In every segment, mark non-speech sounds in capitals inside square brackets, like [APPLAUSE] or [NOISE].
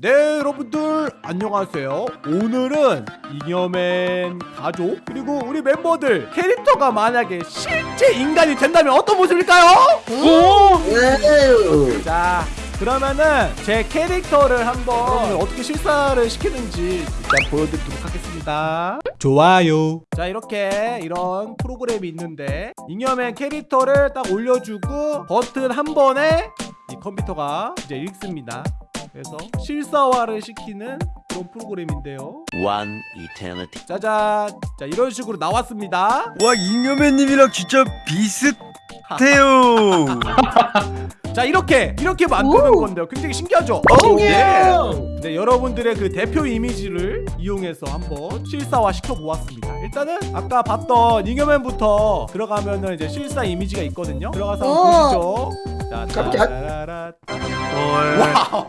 네 여러분들 안녕하세요. 오늘은 잉여맨 가족 그리고 우리 멤버들 캐릭터가 만약에 실제 인간이 된다면 어떤 모습일까요? 네. 자 그러면은 제 캐릭터를 한번 어떻게 실사를 시키는지 일단 보여드리도록 하겠습니다. 좋아요. 자 이렇게 이런 프로그램이 있는데 잉여맨 캐릭터를 딱 올려주고 버튼 한 번에 이 컴퓨터가 이제 읽습니다 그래서 실사화를 시키는 그런 프로그램인데요 One eternity. 짜잔 자 이런 식으로 나왔습니다 와 잉여맨님이랑 진짜 비슷해요. [LAUGHS] 자 이렇게 이렇게 만드는 오. 건데요 굉장히 신기하죠? 신기해요. 네, 여러분들의 그 대표 이미지를 이용해서 한번 실사화 시켜보았습니다 일단은 아까 봤던 잉여맨부터 들어가면은 이제 실사 이미지가 있거든요 들어가서 한번 오. 보시죠 자, 깜짝. 따라라. 헐. Wow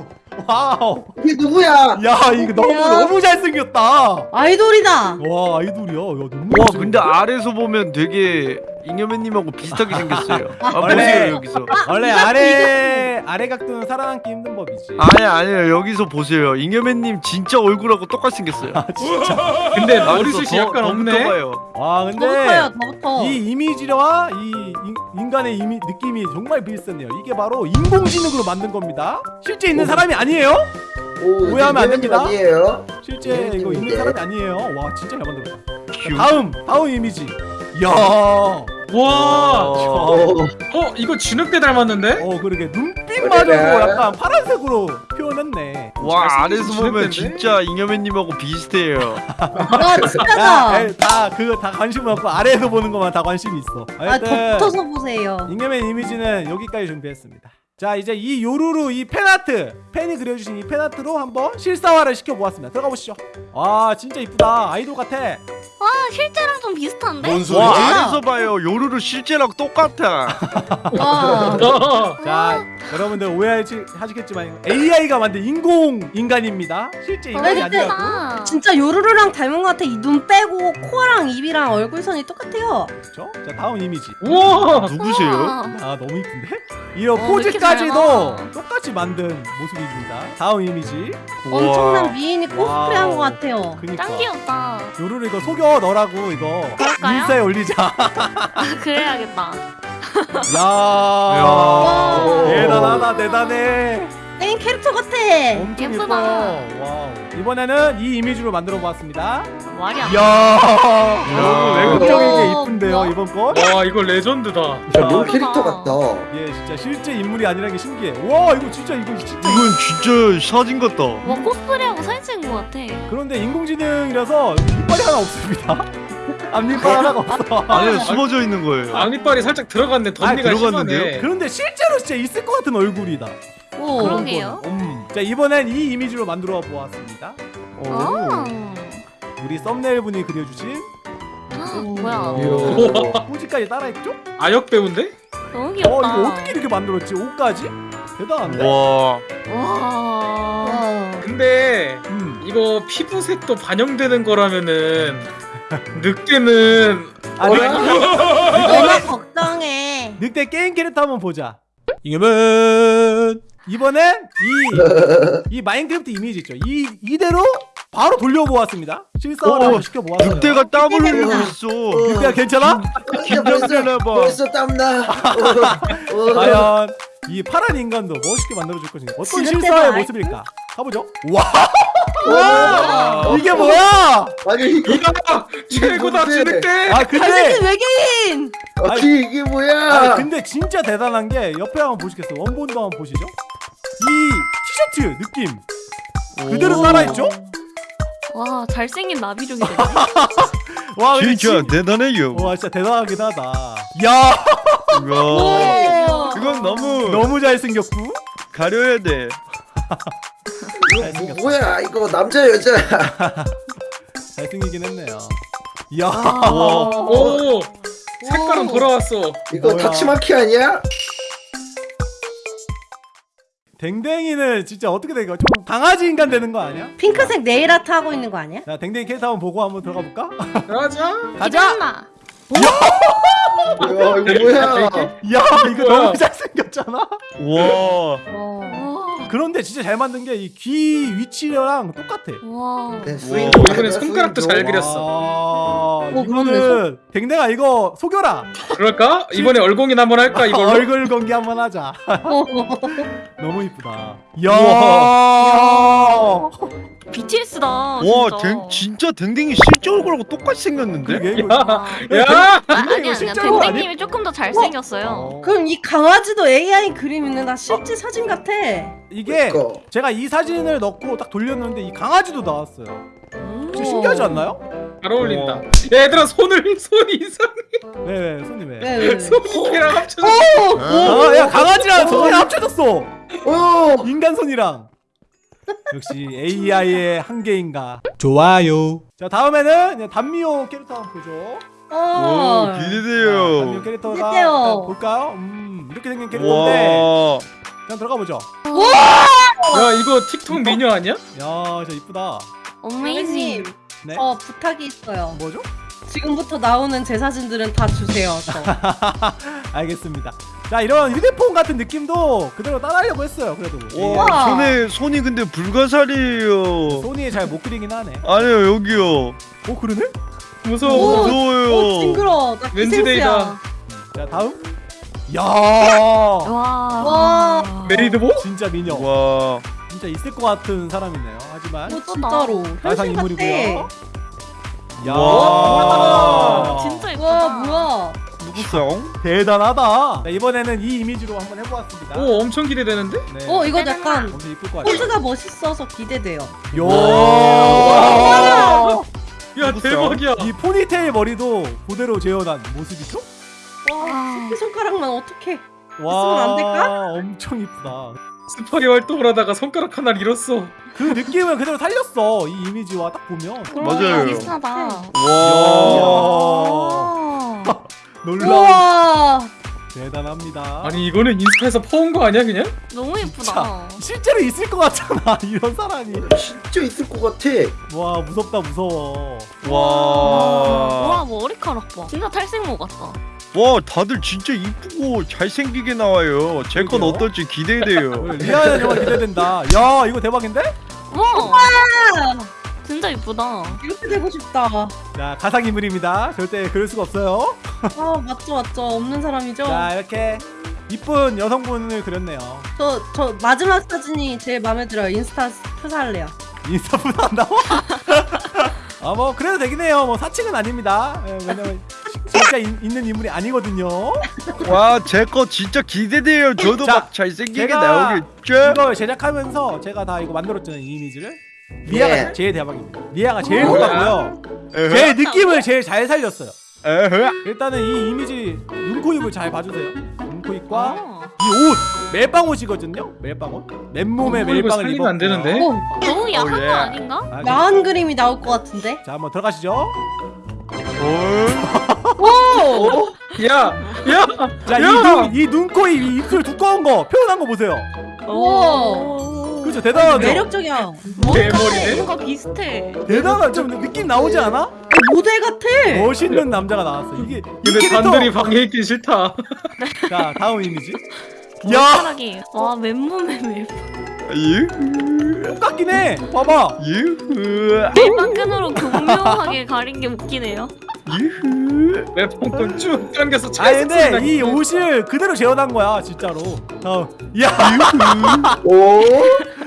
Wow 이게 누구야? 야 이거 너무? 너무 잘생겼다 아이돌이다. 와 아이돌이야 야 너무 와. 근데 아래서 보면 되게 잉여맨님하고 비슷하게 생겼어요. [LAUGHS] 아 원래- 보세요 여기서. 원래 이거- 아래 아래 각도는 살아남기 힘든 법이지 아니 아니요 여기서 보세요. 잉여맨님 진짜 얼굴하고 똑같이 생겼어요. 아 진짜 [LAUGHS] 근데 머리숱이 더- 약간 더 없네. 붙어봐요. 와 근데 더부터요, 더부터. 이 이미지와 이 인, 인간의 이미, 느낌이 정말 비슷하네요. 이게 바로 인공지능으로 만든 겁니다. 실제 있는 사람이 아니에요. 오, 오해하면 안 됩니다. 아니에요? 실제 이거 있는 인공지능인데? 사람이 아니에요. 와 진짜 잘 만들었다. 휴. 다음 다음 이미지. 이야. 와, 어. 오, 어 이거 진흙대 닮았는데? 어 그러게 눈빛마저도. 약간 파란색으로 표현했네. 와 아래서 보면? 진짜 잉여맨님하고 비슷해요. 와, 야, 진짜다. 에이, [LAUGHS] 다 그거 다 관심 없고 아래에서 보는 것만 다 관심이 있어. 아, 하여튼 더 붙어서 보세요. 잉여맨 이미지는 여기까지 준비했습니다. 자 이제 이 요루루 이 팬아트 팬이 그려주신 이 팬아트로 한번 실사화를 시켜보았습니다. 들어가 보시죠. 아 진짜 이쁘다 아이돌 같아. 와 실제랑 좀 비슷한데? 뭔와 소리지? 아래서 봐요 요루루 실제랑 똑같아. 와. 어, [LAUGHS] 자 여러분들 오해하시겠지만 AI가 만든 인공 인간입니다. 실제 인간이 근데- 아니라고. 아, 진짜 요루루랑 닮은 것 같아. 이 눈 빼고 코랑 입이랑 얼굴선이 똑같아요. 그렇죠? 자 다음 이미지. 우와, 누구세요? 우와. 아 너무 이쁜데? 이런 어, 포즈까지도 똑같이 만든 모습입니다. 다음 이미지. 엄청난 미인이 코스프레 한 와우. 것 같아요. 그니까 짱 귀엽다. 요루루 이거 속여 너라고 이거 그럴까요? 인스타에 올리자. 아, 그래야겠다. 야, 와. 대단하다 대단해. 게임 캐릭터 같아. 엄청 예쁘다. 예뻐요. Wow. 이번에는 이 이미지로 만들어 보았습니다. 이야, 야. 외국적인 게 어, 이쁜데요? 이번 거. 와 이거 레전드다. 야, 롤 캐릭터 같다. 예, 진짜 실제 인물이 아니라는 게 신기해. 와, 이거 진짜 이거 진짜. 이건 진짜 사진 같다. 와 코스프레하고 사진 찍은 것 같아. 그런데 인공지능이라서 이빨이 하나 없습니다. [LAUGHS] 앞니빨 하나가 없어. 안에 숨어져 있는 거예요. 앞니빨이 살짝 들어갔네. 덧니가 아, 들어갔는데요? 심하네. 그런데 실제로 진짜 있을 것 같은 얼굴이다. 오. 그러게요. 음. 자 이번엔 이 이미지로 만들어 보았습니다. 오. 아, 우리 썸네일 분이 그려주신 뭐야? 포즈까지 따라했죠? 아역 배우인데? 너무 어 귀엽다. 이거 어떻게 이렇게 만들었지? 옷까지? 대단한데? 와. 근데 음. 이거 피부색도 반영되는 거라면은 늑대는 아, 늑, 너무 걱정해. 늑대 게임 캐릭터 한번 보자. 이겨면 이번엔 이, 이 마인크래프트 이미지 있죠? 이 이대로 바로 돌려보았습니다. 실사화를 오, 한번 시켜보았어요. 늑대가 땀을 흘리고 있어. 늑대가 괜찮아? 진짜 벌써 긴장되나 봐. 벌써 땀나. 어, [LAUGHS] 어. 과연 이 파란 인간도 멋있게 만들어줄 것인가? 어떤 실사의? 모습일까? 가보죠. 와, 와. 이게 뭐야? 아니 이거 최고다 누구지? 진늑대. 아 근데 잘생긴 외계인. 아니 이게 뭐야? 아 근데 진짜 대단한 게 옆에 한번 보시겠어요? 원본도 한번 보시죠. 이 티셔츠 느낌 그대로 오. 따라했죠? 와 잘생긴 나비족이 되네. [LAUGHS] 와 근데 진짜 진- 대단해요. 와 진짜 대단하긴 하다. 야. 이건 너무 너무 잘생겼고 가려야 돼. 이거 [LAUGHS] 뭐, 뭐야? 이거 남자 여자? [LAUGHS] 잘생기긴 했네요. 이야 와. 오 색깔은 오. 돌아왔어. 이거 뭐야. 타치마키 아니야? 댕댕이는 진짜 어떻게 될까? 좀 강아지 인간 되는 거 아니야? 핑크색 네일 아트 하고 있는 거 아니야? 자 댕댕이 캐릭터 한번 보고 한번 들어가 볼까? 가자. 가자. 뭐야 이거 뭐야? 야 이거? 너무 잘생겼잖아. 와. 어. 와. 그런데 진짜 잘 만든 게 이 귀 위치랑 똑같아. 와. 네. 스윙도 이번에 맞아, 손가락도 스윙도. 잘 그렸어. 와, 어, 이거는 댕댕아 이거 속여라. 그럴까? 이번에 얼공인 한번 할까 [LAUGHS] 이걸로? 얼굴 공개 한번 하자. 어. [LAUGHS] 너무 이쁘다. 이야. BTS다. 와, 진짜. 댕, 진짜 댕댕이 실제 얼굴하고 똑같이 생겼는데? 그게 이거 와. 야! 아, 아니 아니야. 실제로 아니야? 댕댕님이 조금 더 잘생겼어요. 그럼 이 강아지도 AI 그림 있는 나 실제 사진 같아. 이게 그거. 제가 이 사진을 넣고 딱 돌렸는데 이 강아지도 나왔어요. 오. 진짜 신기하지 않나요? 잘 어울린다. 야, 얘들아 손을 손이 이상해. 네, 네, 손님 왜? 손이 걔랑 합쳐져. 아, 야 강아지랑 손이 합쳐졌어. 어. 인간 손이랑. 역시 AI의 한계인가. 좋아요. 자 다음에는 단미호 캐릭터 한번 보죠. 오, 어. 자, 단미호 기대돼요. 캐릭터가 기대돼요. 일단 볼까요? 음 이렇게 생긴 캐릭터인데 와, 그냥 들어가 보죠. 야, 이거 틱톡 미녀 아니야? 야, 진짜 이쁘다. 어메이징. 네. 저 부탁이 있어요. 뭐죠? 지금부터 나오는 제 사진들은 다 주세요. 저. [LAUGHS] 알겠습니다. 자 이런 휴대폰 같은 느낌도 그대로 따라하려고 했어요. 그래도 와, 우와. 손에 손이 근데 불가사리예요. 소니 잘못 그리긴 하네. 아니요, 여기요. 오 그러네? 무서워. 오, 무서워요. 오 징그러. 나 왠지. 데이다. 자 다음. 야 와. 와. 메이드복? 진짜 미녀. 와, 진짜 있을 것 같은 사람이네요. 하지만 오 진짜로. 가상 현실 인물이고요. 야 와. 진짜 예쁘다. 와 뭐야? 누구성? 대단하다. 자, 이번에는 이 이미지로 한번 해보았습니다. 오, 엄청 기대되는데? 네. 어 이거 약간 엄청 이쁠 것 같아요. 포즈가 멋있어서 기대돼요. 요. 야, 누구세요? 대박이야. 이 포니테일 머리도 그대로 재현한 모습이죠? 와 새끼 손가락만 어떻게? 와, 안 될까? 엄청 이쁘다. 스파리 활동을 하다가 손가락 하나를 잃었어. 그 느낌을 그대로 살렸어. 이 이미지와 딱 보면. 맞아요. 비슷하다. 와. 놀라운 우와. 대단합니다. 아니, 이거는 인스타에서 퍼온 거 아니야, 그냥? 너무 예쁘다. 실제로 있을 것 같잖아. [LAUGHS] 이런 사람이. 진짜 있을 것 같아. 와 무섭다 무서워. 와, 와 머리카락 봐. 진짜 탈색모 같다. 와, 다들 진짜 이쁘고 잘생기게 나와요. 제 건 그러게요. 어떨지 기대돼요. [LAUGHS] 리아는 정말 기대된다. 야 이거 대박인데? 와. 진짜 예쁘다. 이렇게 되고 싶다. 자 가상 인물입니다. 절대 그럴 수가 없어요. 아 맞죠 맞죠 없는 사람이죠. 자 이렇게 이쁜 여성분을 그렸네요. 저 저 마지막 사진이 제일 마음에 들어요. 인스타 표사할래요. 인스타보다 [LAUGHS] 한다고? [LAUGHS] 아 뭐 그래도 되긴 해요. 뭐 사칭은 아닙니다. 예, 왜냐면 진짜 인- 있는 인물이 아니거든요. 와, 제 거 진짜 기대돼요. 저도 자, 막 잘생기게 제가 나오겠죠? 이걸 제작하면서 제가 다 이거 만들었잖아요 이 이미지를. 리아가 네. 제일 대박입니다. 리아가 제일? 똑같고요. 에헤, 제 느낌을 제일 잘 살렸어요. 일단은 이 이미지 눈코 입을 잘 봐주세요. 눈코 입과 와. 이옷 멜빵 옷이거든요. 멜빵 옷. 맨몸에 멜빵을 살리면 입었고요. 안 되는데? 오 너무 야한 어, 예. 거 아닌가? 아, 야한 그림이 나올 것 같은데. 자 한번 들어가시죠. 어? 오. 야, 야, 자, 이, 야! 눈, 이 눈코 입, 이 입술 두꺼운 거 표현한 거 보세요. 오. 그렇죠, 대단하죠. 매력적이야. 대머리네? 뭔가 비슷해. 대단한 좀 느낌 나오지 않아? 모델 같아. 멋있는 남자가 나왔어. 이게 이 근데 캐릭터. 단들이 방에 있긴 싫다. 자 다음 이미지. 야. 와 맨몸에 멜. 유, 똑같긴 해. 봐봐. 유, 멜빵끈으로 교묘하게 가린 게 웃기네요. 유. 랩펑콘 쭉 당겨서 아 근데 이. 옷을 그대로 재현한 거야 진짜로. 다음. 야 [LAUGHS] 오.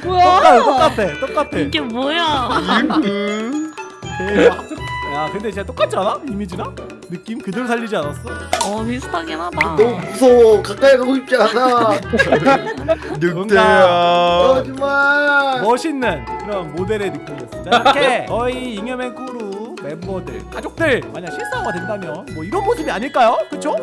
뭐야? 똑같아 똑같아. 이게 뭐야? 유. 대박. 야 근데 진짜 똑같지 않아? 이미지랑 느낌 그대로 살리지 않았어? 어 비슷하긴 하다. 너무 무서워. 가까이 가고 싶지 않아. [LAUGHS] 늑대야. 하지마. 멋있는 그런 모델의 느낌이었어. 자, [LAUGHS] 이렇게 저희 잉여맨 크루 멤버들, 가족들 만약 실사가 된다면 뭐 이런 모습이 아닐까요? 그쵸?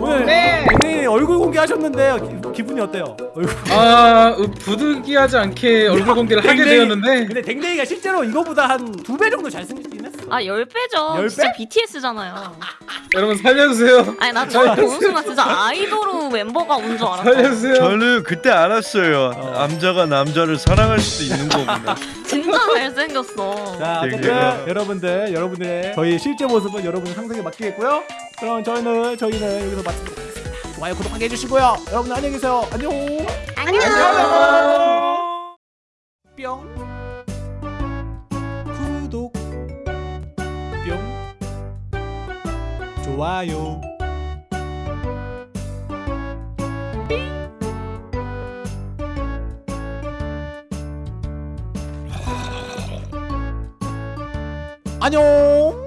오늘 네. 굉장히 얼굴 공개하셨는데 기, 기분이 어때요? 얼굴. 아, 어, 부득이하지 않게 얼굴 공개를 하게 댕댕이. 되었는데 근데 댕댕이가 실제로 이거보다 한 두 배 정도 잘생겼긴 했어. 아 10배죠. 열 진짜 배? BTS잖아요. [LAUGHS] 여러분 살려주세요. 아니 나 처음 보는 순간 진짜 아이돌 멤버가 온 줄 알았어. 살려주세요. 저는 그때 알았어요. 어. 남자가 남자를 사랑할 수도 있는 거구나. [LAUGHS] 진짜 잘생겼어. 자. 여러분들, 여러분들의 저희 실제 모습은 여러분 상상에 맡기겠고요. 그럼 저희는 저희는 여기서 마치도록 하겠습니다. 좋아요, 구독하게 해주시고요. 여러분 안녕히 계세요. 안녕. 안녕. 안녕. 뿅 구독 좋아요. 안녕